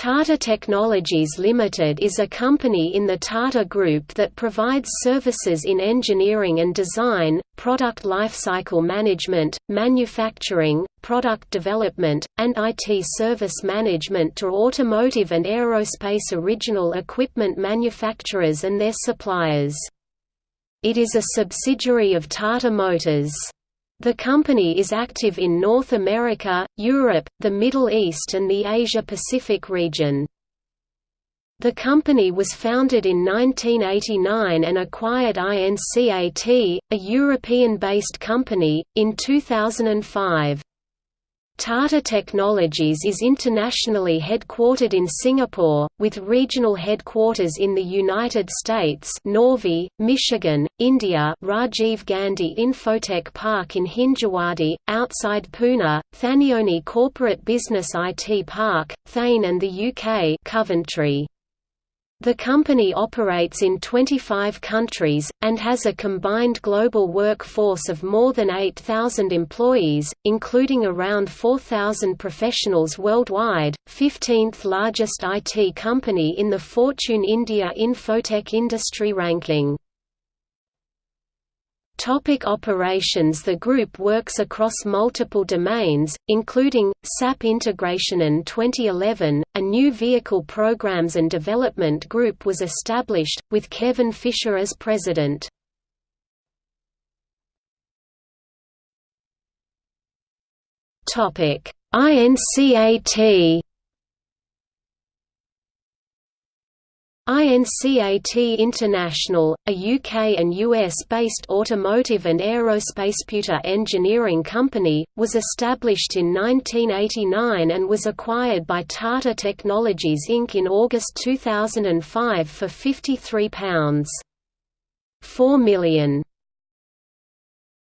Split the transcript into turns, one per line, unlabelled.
Tata Technologies Limited is a company in the Tata Group that provides services in engineering and design, product lifecycle management, manufacturing, product development, and IT service management to automotive and aerospace original equipment manufacturers and their suppliers. It is a subsidiary of Tata Motors. The company is active in North America, Europe, the Middle East and the Asia-Pacific region. The company was founded in 1989 and acquired INCAT, a European-based company, in 2005. Tata Technologies is internationally headquartered in Singapore, with regional headquarters in the United States Novi, Michigan, India Rajiv Gandhi Infotech Park in Hinjawadi, outside Pune, Thanioni Corporate Business IT Park, Thane and the UK Coventry. The company operates in 25 countries, and has a combined global workforce of more than 8,000 employees, including around 4,000 professionals worldwide, 15th largest IT company in the Fortune India Infotech Industry Ranking. Topic operations The group works across multiple domains, including, SAP integration in 2011, a new vehicle programs and development group was established, with Kevin Fisher as president. INCAT INCAT International, a UK and US-based automotive and aerospaceputer engineering company, was established in 1989 and was acquired by Tata Technologies Inc. in August 2005 for £53.4 million.